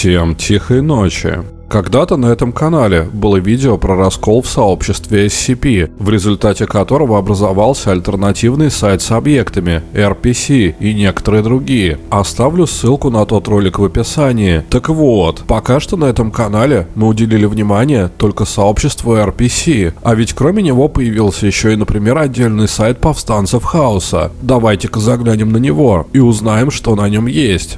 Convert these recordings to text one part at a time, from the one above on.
Всем тихой ночи. Когда-то на этом канале было видео про раскол в сообществе SCP, в результате которого образовался альтернативный сайт с объектами, RPC и некоторые другие. Оставлю ссылку на тот ролик в описании. Так вот, пока что на этом канале мы уделили внимание только сообществу RPC, а ведь кроме него появился еще и, например, отдельный сайт повстанцев Хаоса. Давайте-ка заглянем на него и узнаем, что на нем есть.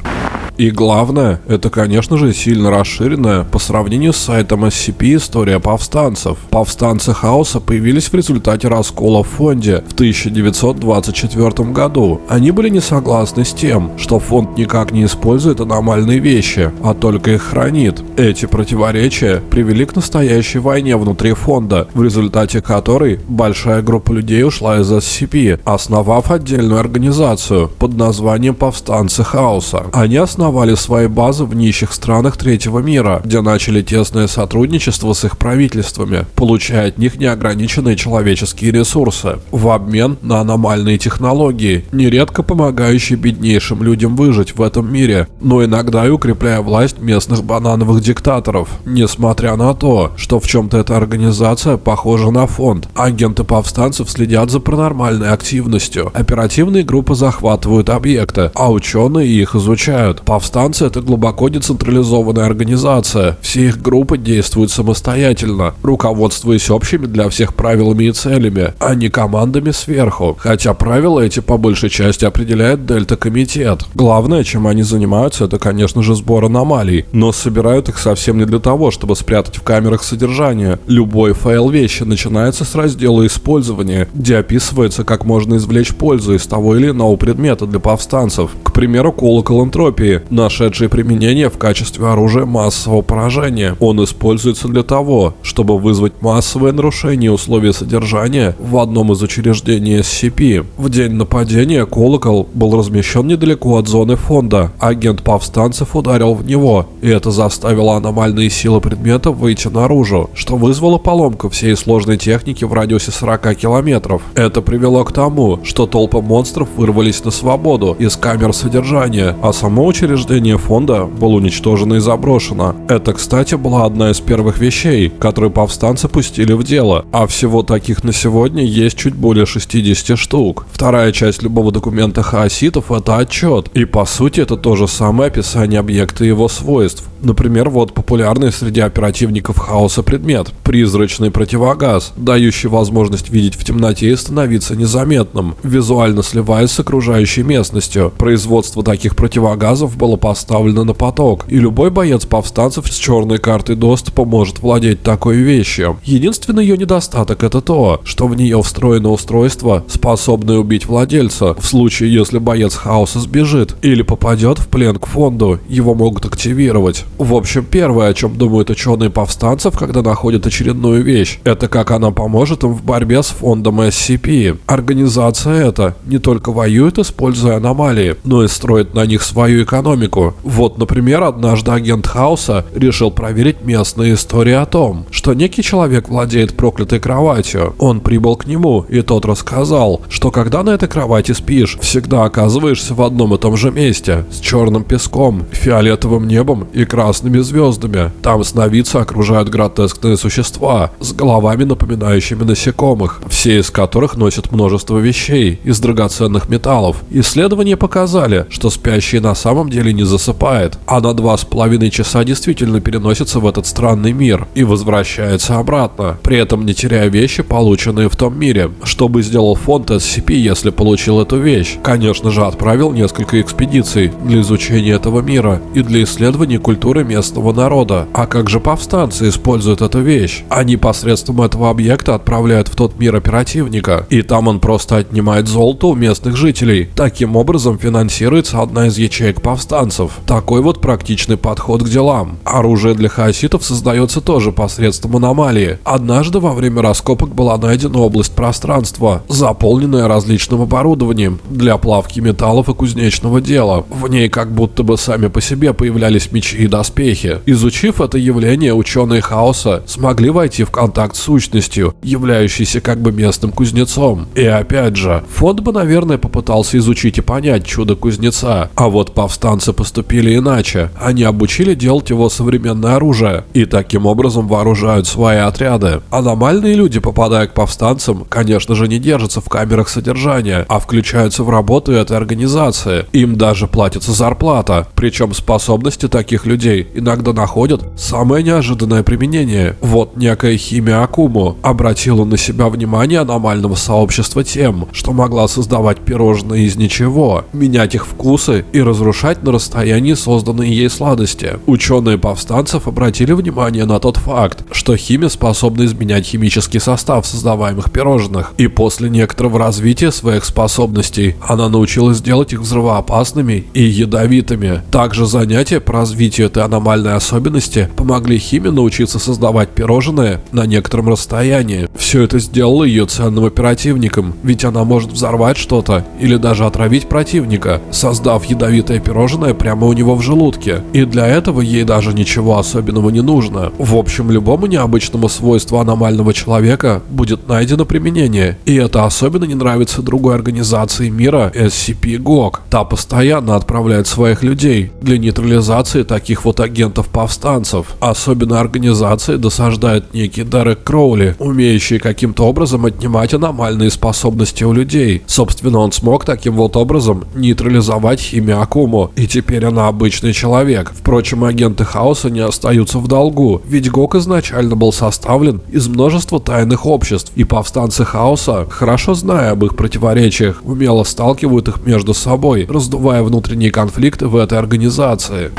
И главное, это, конечно же, сильно расширенная по сравнению с сайтом SCP история повстанцев. Повстанцы хаоса появились в результате раскола в фонде в 1924 году. Они были не согласны с тем, что фонд никак не использует аномальные вещи, а только их хранит. Эти противоречия привели к настоящей войне внутри фонда, в результате которой большая группа людей ушла из SCP, основав отдельную организацию под названием Повстанцы Хаоса. Они основали основали свои базы в нищих странах третьего мира, где начали тесное сотрудничество с их правительствами, получая от них неограниченные человеческие ресурсы, в обмен на аномальные технологии, нередко помогающие беднейшим людям выжить в этом мире, но иногда и укрепляя власть местных банановых диктаторов. Несмотря на то, что в чем-то эта организация похожа на фонд, агенты повстанцев следят за паранормальной активностью, оперативные группы захватывают объекты, а ученые их изучают. Повстанцы — это глубоко децентрализованная организация. Все их группы действуют самостоятельно, руководствуясь общими для всех правилами и целями, а не командами сверху. Хотя правила эти по большей части определяет Дельта-комитет. Главное, чем они занимаются, это, конечно же, сбор аномалий, но собирают их совсем не для того, чтобы спрятать в камерах содержания. Любой файл вещи начинается с раздела использования, где описывается, как можно извлечь пользу из того или иного предмета для повстанцев. К примеру, колокол энтропии, нашедший применение в качестве оружия массового поражения. Он используется для того, чтобы вызвать массовое нарушение условий содержания в одном из учреждений SCP. В день нападения колокол был размещен недалеко от зоны фонда. Агент повстанцев ударил в него, и это заставило аномальные силы предмета выйти наружу, что вызвало поломку всей сложной техники в радиусе 40 километров. Это привело к тому, что толпы монстров вырвались на свободу из камер содержания, а само учреждение учреждение фонда было уничтожено и заброшено. Это, кстати, была одна из первых вещей, которые повстанцы пустили в дело, а всего таких на сегодня есть чуть более 60 штук. Вторая часть любого документа хаоситов — это отчет, и по сути это то же самое описание объекта и его свойств. Например, вот популярный среди оперативников хаоса предмет – призрачный противогаз, дающий возможность видеть в темноте и становиться незаметным, визуально сливаясь с окружающей местностью. Производство таких противогазов было поставлено на поток, и любой боец повстанцев с черной картой доступа может владеть такой вещью. Единственный ее недостаток это то, что в нее встроено устройство, способное убить владельца. В случае, если боец хаоса сбежит или попадет в плен к фонду, его могут активировать. В общем, первое, о чем думают ученые повстанцев, когда находят очередную вещь, это как она поможет им в борьбе с фондом SCP. Организация эта не только воюет, используя аномалии, но и строит на них свою экономику экономику. Вот, например, однажды агент Хауса решил проверить местные истории о том, что некий человек владеет проклятой кроватью. Он прибыл к нему, и тот рассказал, что когда на этой кровати спишь, всегда оказываешься в одном и том же месте, с черным песком, фиолетовым небом и красными звездами. Там сновидцы окружают гротескные существа с головами, напоминающими насекомых, все из которых носят множество вещей из драгоценных металлов. Исследования показали, что спящие на самом деле деле не засыпает, а на два с половиной часа действительно переносится в этот странный мир и возвращается обратно, при этом не теряя вещи, полученные в том мире. Что бы сделал фонд SCP, если получил эту вещь? Конечно же, отправил несколько экспедиций для изучения этого мира и для исследования культуры местного народа. А как же повстанцы используют эту вещь? Они посредством этого объекта отправляют в тот мир оперативника, и там он просто отнимает золото у местных жителей. Таким образом финансируется одна из ячеек повстанцев повстанцев. Такой вот практичный подход к делам. Оружие для хаоситов создается тоже посредством аномалии. Однажды во время раскопок была найдена область пространства, заполненная различным оборудованием для плавки металлов и кузнечного дела. В ней как будто бы сами по себе появлялись мечи и доспехи. Изучив это явление, ученые хаоса смогли войти в контакт с сущностью, являющейся как бы местным кузнецом. И опять же, фонд бы, наверное, попытался изучить и понять чудо кузнеца, а вот повстанцы повстанцы поступили иначе. Они обучили делать его современное оружие и таким образом вооружают свои отряды. Аномальные люди, попадая к повстанцам, конечно же не держатся в камерах содержания, а включаются в работу этой организации. Им даже платится зарплата. Причем способности таких людей иногда находят самое неожиданное применение. Вот некая химия Акуму обратила на себя внимание аномального сообщества тем, что могла создавать пирожные из ничего, менять их вкусы и разрушать на расстоянии созданные ей сладости. Ученые повстанцев обратили внимание на тот факт, что химия способна изменять химический состав создаваемых пирожных, и после некоторого развития своих способностей она научилась делать их взрывоопасными и ядовитыми. Также занятия по развитию этой аномальной особенности помогли химии научиться создавать пирожные на некотором расстоянии. Все это сделало ее ценным оперативником, ведь она может взорвать что-то или даже отравить противника, создав ядовитое пирожное прямо у него в желудке. И для этого ей даже ничего особенного не нужно. В общем, любому необычному свойству аномального человека будет найдено применение. И это особенно не нравится другой организации мира SCP-GOG. Та постоянно отправляет своих людей для нейтрализации таких вот агентов-повстанцев. Особенно организации досаждает некий Дерек Кроули, умеющий каким-то образом отнимать аномальные способности у людей. Собственно, он смог таким вот образом нейтрализовать химию Акуму, и теперь она обычный человек. Впрочем, агенты Хаоса не остаются в долгу, ведь ГОК изначально был составлен из множества тайных обществ, и повстанцы Хаоса, хорошо зная об их противоречиях, умело сталкивают их между собой, раздувая внутренние конфликты в этой организации.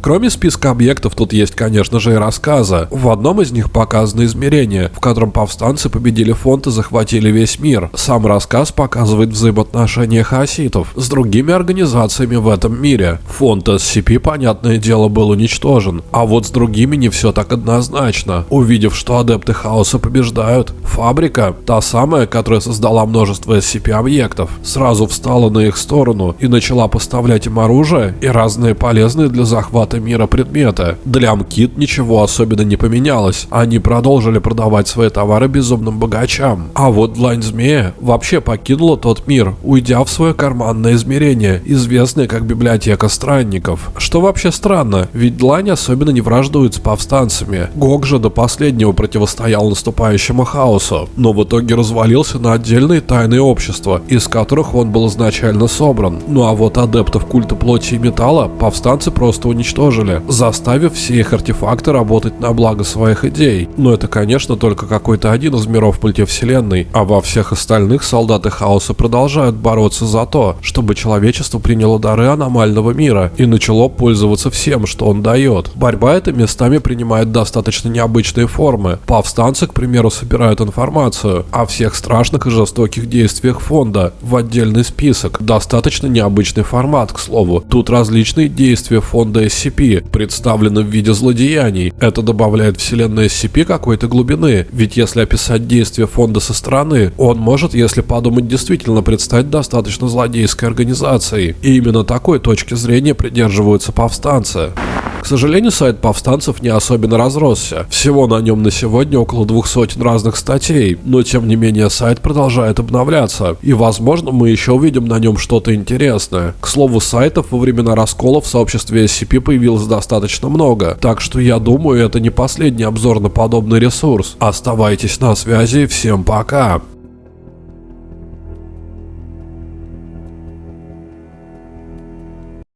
Кроме списка объектов, тут есть, конечно же, и рассказы. В одном из них показано измерение, в котором повстанцы победили фонд и захватили весь мир. Сам рассказ показывает взаимоотношения хаоситов с другими организациями в этом мире. Фонд SCP, понятное дело, был уничтожен, а вот с другими не все так однозначно. Увидев, что адепты хаоса побеждают, фабрика, та самая, которая создала множество SCP-объектов, сразу встала на их сторону и начала поставлять им оружие и разные полезные для захвата захвата мира предмета. Для Амкит ничего особенно не поменялось. Они продолжили продавать свои товары безумным богачам. А вот Длань Змея вообще покинула тот мир, уйдя в свое карманное измерение, известное как библиотека странников. Что вообще странно, ведь Длань особенно не враждует с повстанцами. Гог же до последнего противостоял наступающему хаосу, но в итоге развалился на отдельные тайные общества, из которых он был изначально собран. Ну а вот адептов культа плоти и металла повстанцы просто уничтожили уничтожили, заставив все их артефакты работать на благо своих идей. Но это, конечно, только какой-то один из миров мультивселенной, а во всех остальных солдаты хаоса продолжают бороться за то, чтобы человечество приняло дары аномального мира и начало пользоваться всем, что он дает. Борьба эта местами принимает достаточно необычные формы. Повстанцы, к примеру, собирают информацию о всех страшных и жестоких действиях фонда в отдельный список. Достаточно необычный формат, к слову. Тут различные действия фонда SCP представлены в виде злодеяний. Это добавляет вселенной SCP какой-то глубины, ведь если описать действия фонда со стороны, он может, если подумать, действительно предстать достаточно злодейской организацией. И именно такой точки зрения придерживаются повстанцы. К сожалению, сайт повстанцев не особенно разросся. Всего на нем на сегодня около двух сотен разных статей, но тем не менее сайт продолжает обновляться, и возможно мы еще увидим на нем что-то интересное. К слову, сайтов во времена раскола в сообществе SCP появилось достаточно много, так что я думаю это не последний обзор на подобный ресурс. Оставайтесь на связи, всем пока!